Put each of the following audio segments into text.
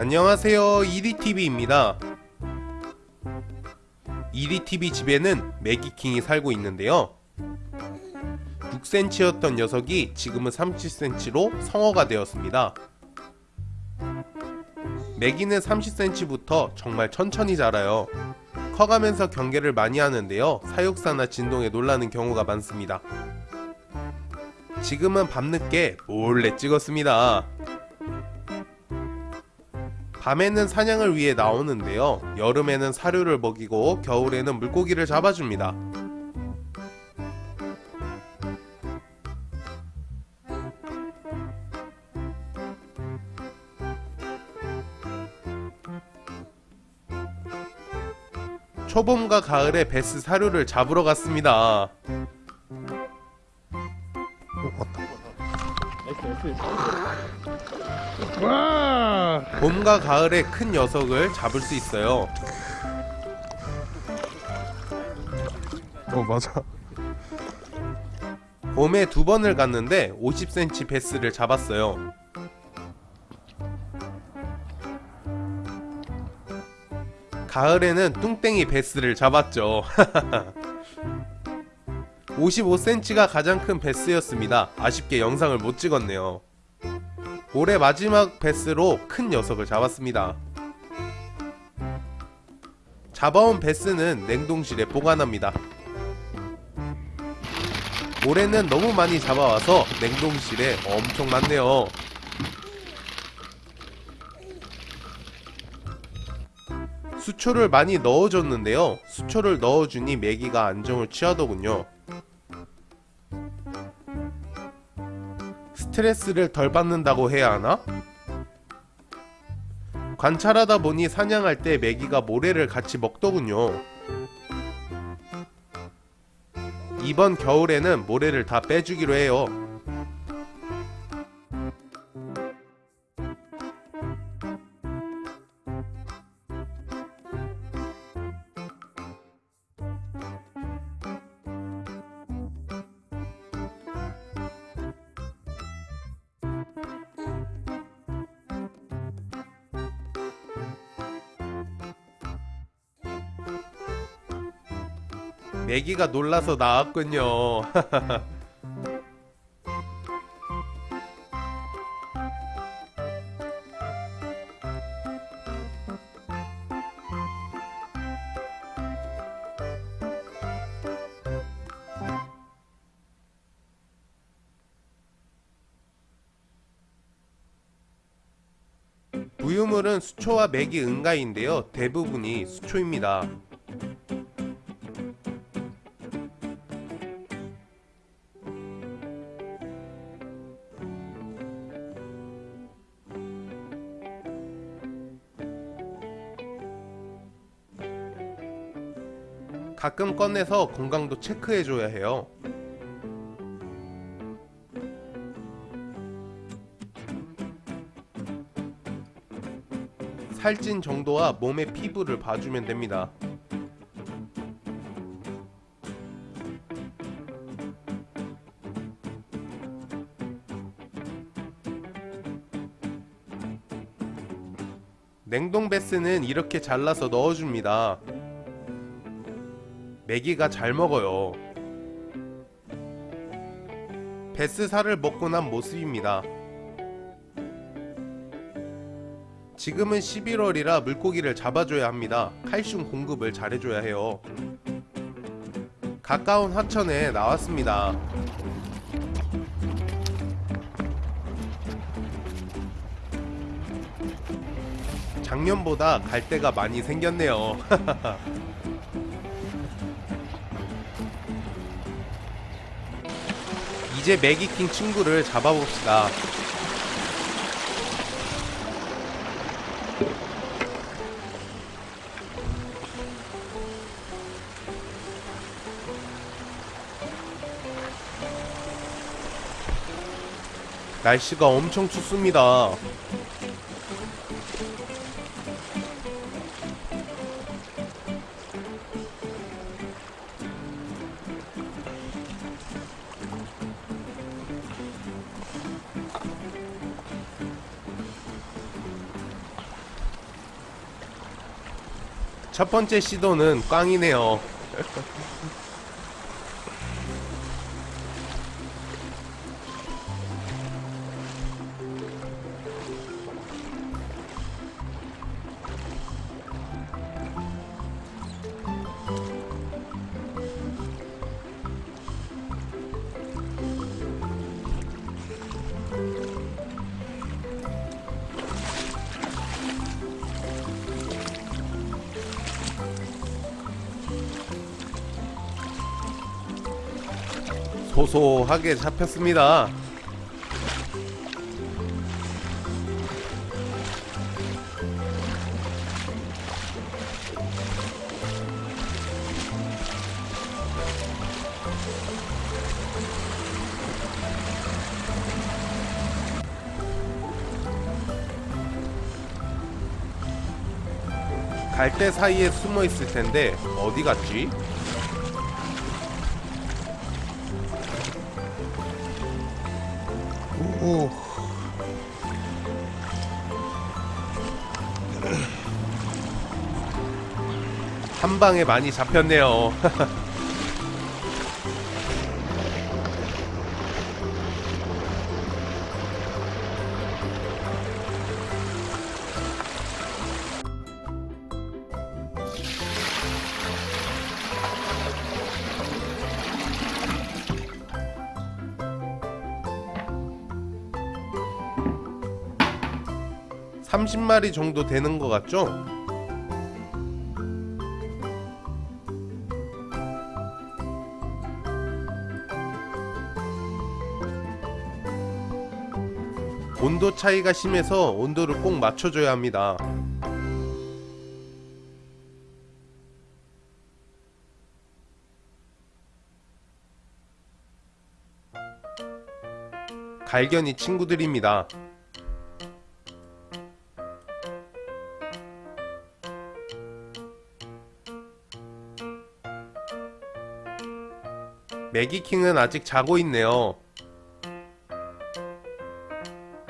안녕하세요. 이리TV입니다. 이리TV 집에는 매기킹이 살고 있는데요. 6cm였던 녀석이 지금은 30cm로 성어가 되었습니다. 매기는 30cm부터 정말 천천히 자라요. 커가면서 경계를 많이 하는데요. 사육사나 진동에 놀라는 경우가 많습니다. 지금은 밤늦게 몰래 찍었습니다 밤에는 사냥을 위해 나오는데요. 여름에는 사료를 먹이고 겨울에는 물고기를 잡아줍니다. 초봄과 가을에 베스 사료를 잡으러 갔습니다 와! 봄과 가을에 큰 녀석을 잡을 수 있어요 어 맞아. 봄에 두 번을 갔는데 50cm 베스를 잡았어요 가을에는 뚱땡이 베스를 잡았죠 55cm가 가장 큰 베스였습니다. 아쉽게 영상을 못 찍었네요. 올해 마지막 베스로 큰 녀석을 잡았습니다. 잡아온 베스는 냉동실에 보관합니다. 올해는 너무 많이 잡아와서 냉동실에 엄청 많네요. 수초를 많이 넣어줬는데요. 수초를 넣어주니 메기가 안정을 취하더군요 스트레스를 덜 받는다고 해야 하나? 관찰하다 보니 사냥할 때 메기가 모래를 같이 먹더군요 이번 겨울에는 모래를 다 빼주기로 해요 메기가 놀라서 나왔군요. 부유물은 수초와 맥이 응가인데요. 대부분이 수초입니다 가끔 꺼내서 건강도 체크해줘야 해요. 살찐 정도와 몸의 피부를 봐주면 됩니다. 냉동 베스는 이렇게 잘라서 넣어줍니다 메기가 잘 먹어요. 베스살을 먹고 난 모습입니다. 지금은 11월이라 물고기를 잡아줘야 합니다. 칼슘 공급을 잘해줘야 해요. 가까운 하천에 나왔습니다. 작년보다 갈대가 많이 생겼네요 이제 매기킹 친구를 잡아봅시다. 날씨가 엄청 춥습니다 첫 번째 시도는 꽝이네요. 소소하게 잡혔습니다. 갈대 사이에 숨어 있을 텐데 어디 갔지? 오. 한 방에 많이 잡혔네요. (30마리) 정도 되는 것 같죠? 온도 차이가 심해서 온도를 꼭 맞춰줘야 합니다. 갈견이 친구들입니다. 매기킹은 아직 자고 있네요.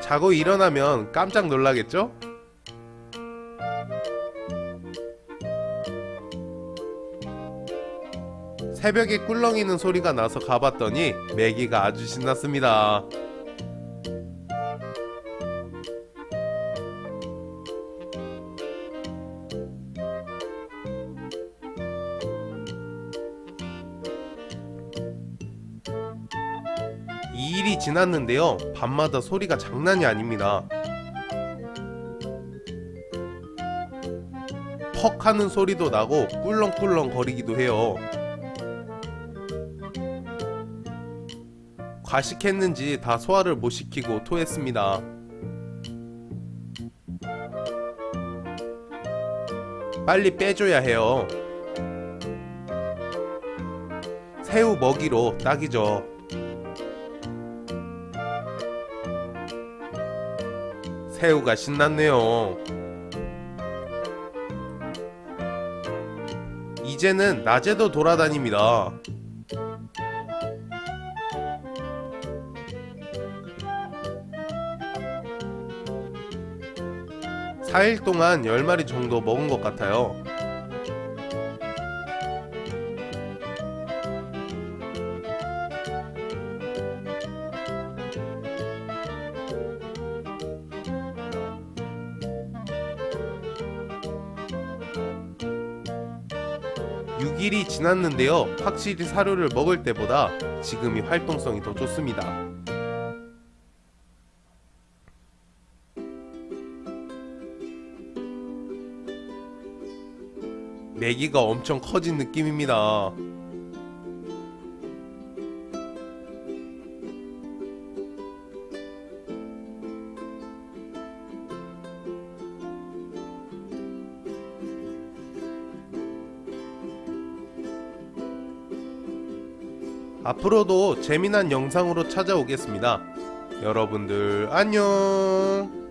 자고 일어나면 깜짝 놀라겠죠? 새벽에 꿀렁이는 소리가 나서 가봤더니 매기가 아주 신났습니다. 이 일이 지났는데요. 밤마다 소리가 장난이 아닙니다. 퍽 하는 소리도 나고 꿀렁꿀렁 거리기도 해요. 과식했는지 다 소화를 못 시키고 토했습니다. 빨리 빼줘야 해요. 새우 먹이로 딱이죠. 새우가 신났네요. 이제는 낮에도 돌아다닙니다. 사일 동안 10마리 정도 먹은 것 같아요. 육일이 지났는데요. 확실히 사료를 먹을 때보다 지금이 활동성이 더 좋습니다. 메기가 엄청 커진 느낌입니다. 앞으로도 재미난 영상으로 찾아오겠습니다. 여러분들 안녕.